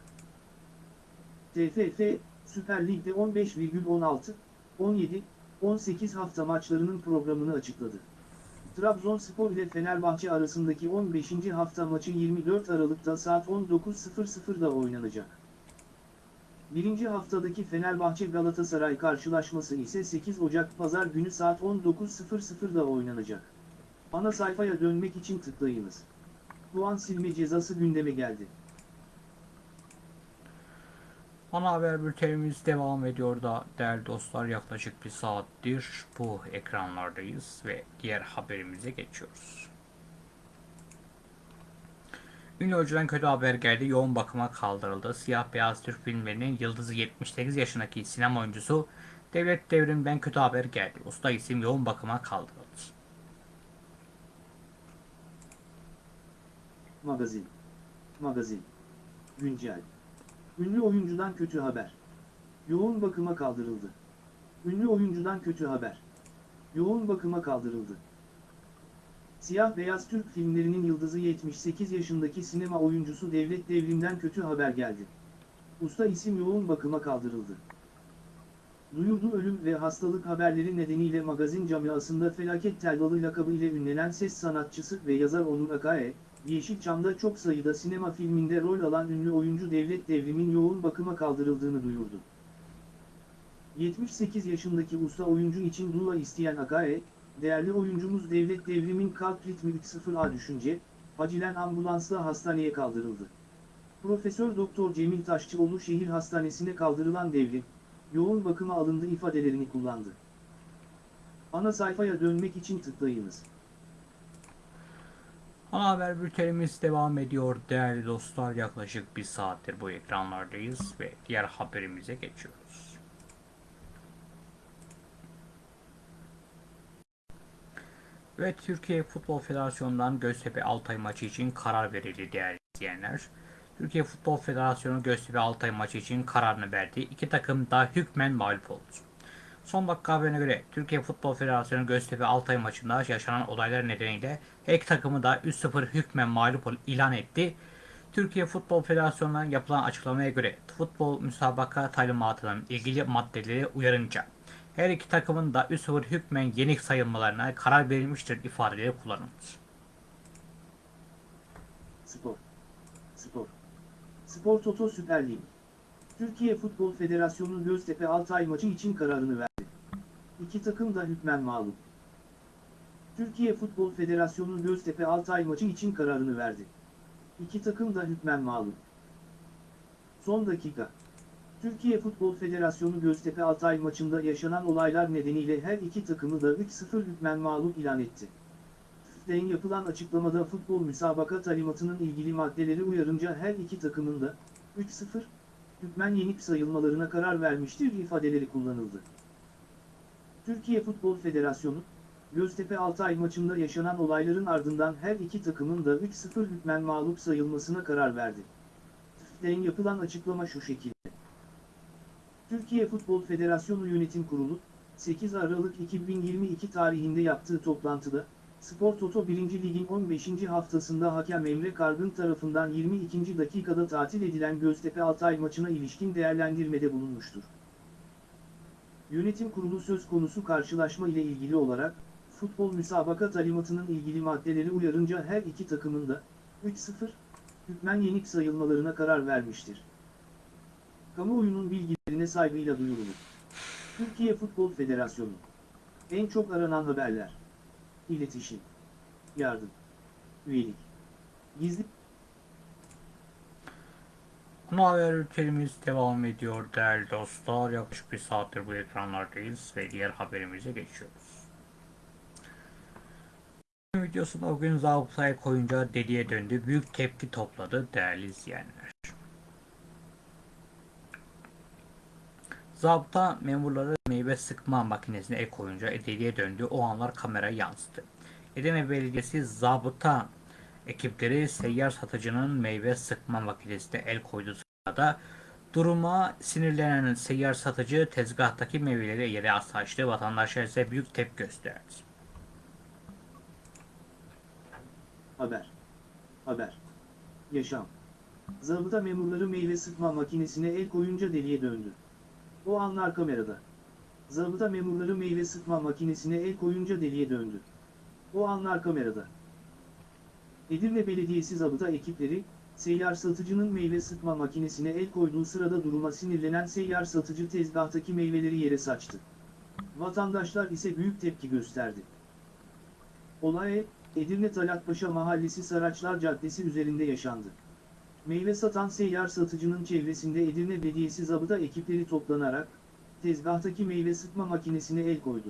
TFF, Süper Lig'de 15,16, 17, 18 hafta maçlarının programını açıkladı. Trabzonspor ile Fenerbahçe arasındaki 15. hafta maçı 24 Aralık'ta saat 19.00'da oynanacak. Birinci haftadaki Fenerbahçe Galatasaray karşılaşması ise 8 Ocak Pazar günü saat 19.00'da oynanacak. Ana sayfaya dönmek için tıklayınız. Puan silme cezası gündeme geldi. Ana haber bültenimiz devam ediyor da değerli dostlar yaklaşık bir saattir bu ekranlardayız ve diğer haberimize geçiyoruz. Ünlü oyuncudan kötü haber geldi. Yoğun bakıma kaldırıldı. Siyah beyaz Türk filmlerinin yıldızı 78 yaşındaki sinema oyuncusu Devlet Devrim'den kötü haber geldi. Usta isim yoğun bakıma kaldırıldı. Magazin. Magazin. Güncel. Ünlü oyuncudan kötü haber. Yoğun bakıma kaldırıldı. Ünlü oyuncudan kötü haber. Yoğun bakıma kaldırıldı. Siyah beyaz Türk filmlerinin yıldızı 78 yaşındaki sinema oyuncusu Devlet Devrim'den kötü haber geldi. Usta isim yoğun bakıma kaldırıldı. Duyurdu ölüm ve hastalık haberleri nedeniyle magazin camiasında felaket tellalı lakabı ile ünlenen ses sanatçısı ve yazar Onur Akae, Yeşilçam'da çok sayıda sinema filminde rol alan ünlü oyuncu Devlet Devrim'in yoğun bakıma kaldırıldığını duyurdu. 78 yaşındaki usta oyuncu için dua isteyen Akae, değerli oyuncumuz Devlet Devrim'in kalp ritmi 3.0A düşünce, acilen ambulansla hastaneye kaldırıldı. Profesör Doktor Cemil Taşçıoğlu şehir hastanesine kaldırılan Devrim, yoğun bakıma alındı ifadelerini kullandı. Ana sayfaya dönmek için tıklayınız. Ana haber bültenimiz devam ediyor değerli dostlar. Yaklaşık bir saattir bu ekranlardayız ve diğer haberimize geçiyoruz. Ve Türkiye Futbol Federasyonu'ndan Göztepe Altay maçı için karar verildi değerli izleyenler. Türkiye Futbol Federasyonu Göztepe Altay maçı için kararını verdi. İki takım da hükmen mağlup oldu. Son dakika haberine göre Türkiye Futbol Federasyonu Göztepe Altay maçında yaşanan olaylar nedeniyle iki takımı da 3-0 hükmen mağlup ilan etti. Türkiye Futbol Federasyonu'ndan yapılan açıklamaya göre futbol müsabaka talimatının ilgili maddeleri uyarınca her iki takımın da 3-0 hükmen yenik sayılmalarına karar verilmiştir ifadeleri kullanıldı. Spor. Spor. Spor Toto Süper Lig. Türkiye Futbol Federasyonu Göztepe Altay maçı için kararını verdi. İki takım da hükmen mağlup. Türkiye Futbol Federasyonu Göztepe Altay maçı için kararını verdi. İki takım da hükmen mağlup. Son dakika. Türkiye Futbol Federasyonu Göztepe Altay maçında yaşanan olaylar nedeniyle her iki takımı da 3-0 hükmen mağlup ilan etti. FIFA'den yapılan açıklamada futbol müsabaka talimatının ilgili maddeleri uyarınca her iki takımın da 3-0 hükmen yenik sayılmalarına karar vermiştir ifadeleri kullanıldı. Türkiye Futbol Federasyonu, Göztepe Altay maçında yaşanan olayların ardından her iki takımın da 3-0 hükmen mağlup sayılmasına karar verdi. FIFA'den yapılan açıklama şu şekilde. Türkiye Futbol Federasyonu Yönetim Kurulu, 8 Aralık 2022 tarihinde yaptığı toplantıda, Spor Toto 1. Lig'in 15. haftasında hakem Emre Kargın tarafından 22. dakikada tatil edilen Göztepe Altay maçına ilişkin değerlendirmede bulunmuştur. Yönetim Kurulu söz konusu karşılaşma ile ilgili olarak, futbol müsabaka talimatının ilgili maddeleri uyarınca her iki takımın da 3-0 hükmen yenik sayılmalarına karar vermiştir. Kamuoyunun bilgilerine saygıyla duyurulur. Türkiye Futbol Federasyonu En çok aranan haberler İletişim Yardım Üyelik Gizli Ana haber ülkelerimiz devam ediyor değerli dostlar. Yaklaşık bir saattir bu ekranlardayız ve diğer haberimize geçiyoruz. Videosunda o gün zabıtaya koyunca deliye döndü. Büyük tepki topladı değerli izleyenler. Zabıta memurları meyve sıkma makinesine el koyunca deliye döndü. O anlar kameraya yansıdı. Edirne Belediyesi zabıta ekipleri seyyar satıcının meyve sıkma makinesine el koyduğu sırada duruma sinirlenen seyyar satıcı tezgahtaki meyveleri yere açtı. Vatandaşlar ise büyük tepki gösterdi. Haber Haber. Yaşam. Zabıta memurları meyve sıkma makinesine el koyunca deliye döndü. O anlar kamerada. Zabıta memurları meyve sıkma makinesine el koyunca deliye döndü. O anlar kamerada. Edirne Belediyesi zabıta ekipleri, seyyar satıcının meyve sıkma makinesine el koyduğu sırada duruma sinirlenen seyyar satıcı tezgahtaki meyveleri yere saçtı. Vatandaşlar ise büyük tepki gösterdi. Olay, Edirne Talatpaşa Mahallesi Saraçlar Caddesi üzerinde yaşandı. Meyve satan seyyar satıcının çevresinde Edirne Belediyesi zabıta ekipleri toplanarak, tezgahtaki meyve sıkma makinesine el koydu.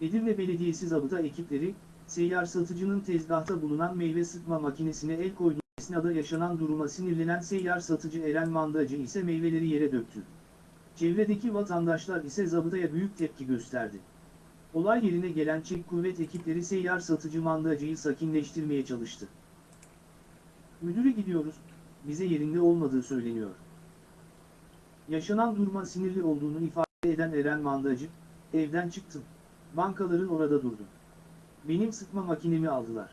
Edirne Belediyesi zabıta ekipleri, seyyar satıcının tezgahta bulunan meyve sıkma makinesine el koyduğu esnada yaşanan duruma sinirlenen seyyar satıcı Eren Mandacı ise meyveleri yere döktü. Çevredeki vatandaşlar ise zabıtaya büyük tepki gösterdi. Olay yerine gelen çek kuvvet ekipleri seyyar satıcı mandacıyı sakinleştirmeye çalıştı. Müdüre gidiyoruz, bize yerinde olmadığı söyleniyor. Yaşanan duruma sinirli olduğunu ifade eden Eren Mandacı, evden çıktım. Bankaların orada durdum. Benim sıkma makinemi aldılar.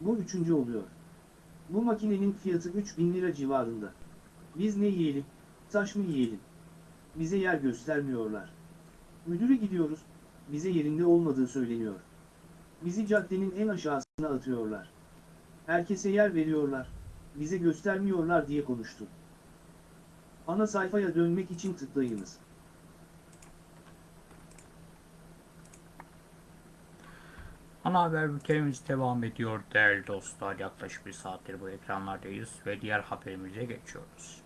Bu üçüncü oluyor. Bu makinenin fiyatı 3000 lira civarında. Biz ne yiyelim, taş mı yiyelim? Bize yer göstermiyorlar. Müdüre gidiyoruz, bize yerinde olmadığı söyleniyor. Bizi caddenin en aşağısına atıyorlar. Herkese yer veriyorlar, bize göstermiyorlar diye konuştu. Ana sayfaya dönmek için tıklayınız. Ana haber bültenimiz devam ediyor değerli dostlar. Yaklaşık bir saattir bu ekranlardayız ve diğer haberimize geçiyoruz.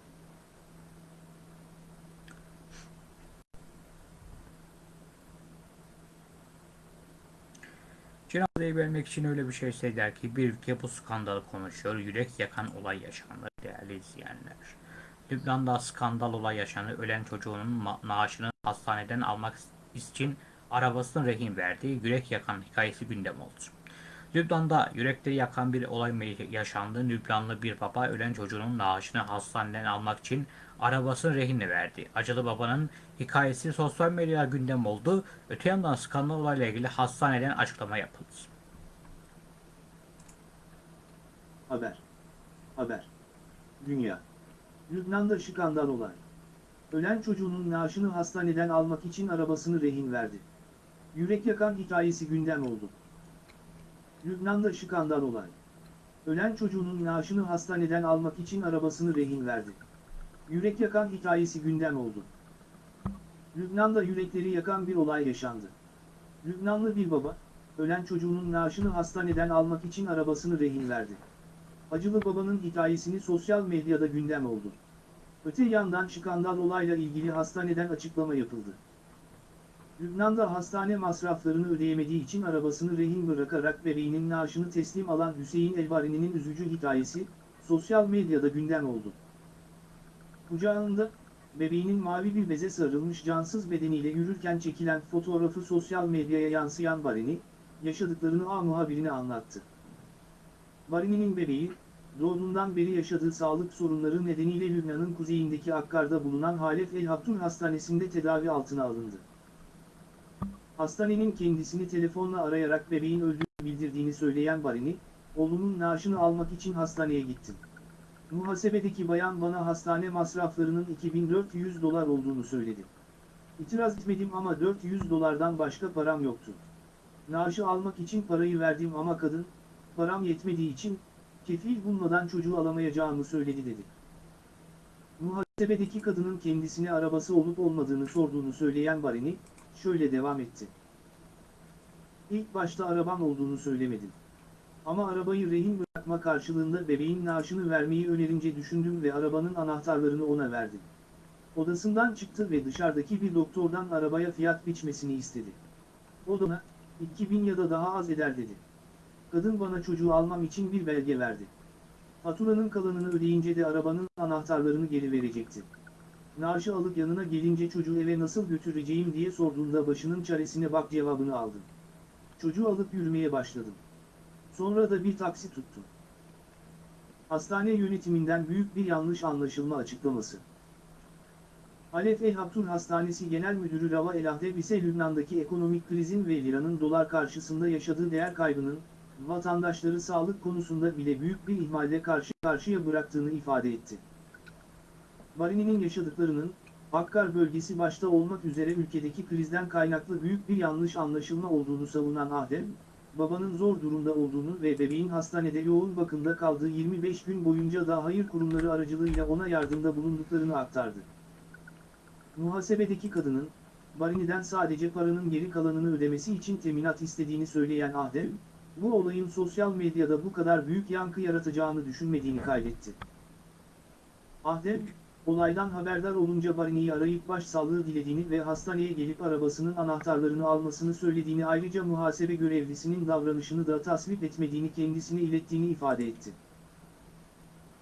Cenazeyi vermek için öyle bir şey söyler ki bir ülke bu skandalı konuşuyor. Yürek yakan olay yaşandı değerli izleyenler. Lübnan'da skandal olay yaşandı. Ölen çocuğunun ma- naaşını hastaneden almak için arabasını rehin verdi. Yürek yakan hikayesi gündem oldu. Lübnan'da yürekleri yakan bir olay yaşandı. Lübnanlı bir baba ölen çocuğunun naaşını hastaneden almak için arabasını rehinle verdi. Acılı babanın hikayesi sosyal medyada gündem oldu. Öte yandan skandal olayla ilgili hastaneden açıklama yapıldı. Haber. Haber. Dünya. Lübnan'da skandal olay. Ölen çocuğunun naaşını hastaneden almak için arabasını rehin verdi. Yürek yakan hikayesi gündem oldu. Lübnan'da skandal olay. Ölen çocuğunun naaşını hastaneden almak için arabasını rehin verdi. Yürek yakan hikayesi gündem oldu. Lübnan'da yürekleri yakan bir olay yaşandı. Lübnanlı bir baba, ölen çocuğunun naaşını hastaneden almak için arabasını rehin verdi. Acılı babanın hikayesini sosyal medyada gündem oldu. Öte yandan skandal olayla ilgili hastaneden açıklama yapıldı. Lübnan'da hastane masraflarını ödeyemediği için arabasını rehin bırakarak bebeğinin naaşını teslim alan Hüseyin Elbarini'nin üzücü hikayesi, sosyal medyada gündem oldu. Kucağında, bebeğinin mavi bir beze sarılmış cansız bedeniyle yürürken çekilen fotoğrafı sosyal medyaya yansıyan Barini, yaşadıklarını A muhabirine anlattı. Barini'nin bebeği, doğduğundan beri yaşadığı sağlık sorunları nedeniyle Lübnan'ın kuzeyindeki Akkar'da bulunan Halef El Hattun Hastanesi'nde tedavi altına alındı. Hastanenin kendisini telefonla arayarak bebeğin öldüğünü bildirdiğini söyleyen Barini, oğlumun naaşını almak için hastaneye gittim. Muhasebedeki bayan bana hastane masraflarının 2400 dolar olduğunu söyledi. İtiraz etmedim ama 400 dolardan başka param yoktu. Naaşı almak için parayı verdim ama kadın, param yetmediği için, kefil bulmadan çocuğu alamayacağımı söyledi dedi. Muhasebedeki kadının kendisine arabası olup olmadığını sorduğunu söyleyen Barini, şöyle devam etti. İlk başta arabam olduğunu söylemedim. Ama arabayı rehin bırakma karşılığında bebeğin naaşını vermeyi önerince düşündüm ve arabanın anahtarlarını ona verdim. Odasından çıktı ve dışarıdaki bir doktordan arabaya fiyat biçmesini istedi. O da ona, 2000 ya da daha az eder dedi. Kadın bana çocuğu almam için bir belge verdi. Faturanın kalanını ödeyince de arabanın anahtarlarını geri verecekti. Naaşı alıp yanına gelince çocuğu eve nasıl götüreceğim diye sorduğunda başının çaresine bak cevabını aldım. Çocuğu alıp yürümeye başladım. Sonra da bir taksi tuttum. Hastane yönetiminden büyük bir yanlış anlaşılma açıklaması. Halef El Hattun Hastanesi Genel Müdürü Rava El Ahdeb ise Lübnan'daki ekonomik krizin ve liranın dolar karşısında yaşadığı değer kaybının, vatandaşları sağlık konusunda bile büyük bir ihmalle karşı karşıya bıraktığını ifade etti. Barini'nin yaşadıklarının, Hakkar bölgesi başta olmak üzere ülkedeki krizden kaynaklı büyük bir yanlış anlaşılma olduğunu savunan Adem, babanın zor durumda olduğunu ve bebeğin hastanede yoğun bakımda kaldığı 25 gün boyunca da hayır kurumları aracılığıyla ona yardımda bulunduklarını aktardı. Muhasebedeki kadının, Barini'den sadece paranın geri kalanını ödemesi için teminat istediğini söyleyen Adem, bu olayın sosyal medyada bu kadar büyük yankı yaratacağını düşünmediğini kaydetti. Adem, olaydan haberdar olunca Barini'yi arayıp başsağlığı dilediğini ve hastaneye gelip arabasının anahtarlarını almasını söylediğini ayrıca muhasebe görevlisinin davranışını da tasvip etmediğini kendisine ilettiğini ifade etti.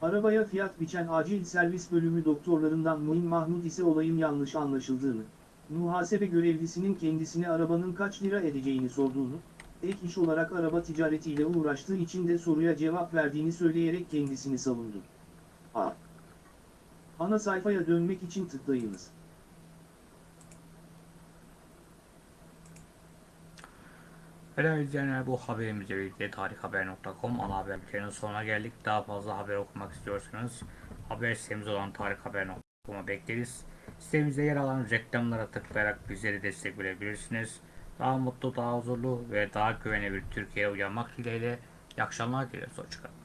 Arabaya fiyat biçen acil servis bölümü doktorlarından Muin Mahmut ise olayın yanlış anlaşıldığını, muhasebe görevlisinin kendisine arabanın kaç lira edeceğini sorduğunu, ek iş olarak araba ticaretiyle uğraştığı için de soruya cevap verdiğini söyleyerek kendisini savundu. A. Ana sayfaya dönmek için tıklayınız. Değerli izleyenler bu haberimizle birlikte tarikhaber.com ana haber bülteninin sonuna geldik. Daha fazla haber okumak istiyorsanız haber sitemiz olan tarikhaber.com'a bekleriz. Sitemizde yer alan reklamlara tıklayarak bizleri destek verebilirsiniz. Daha mutlu, daha huzurlu ve daha güvenli bir Türkiye'ye uyanmak dileğiyle. İyi akşamlar dileriz. Hoşçakalın.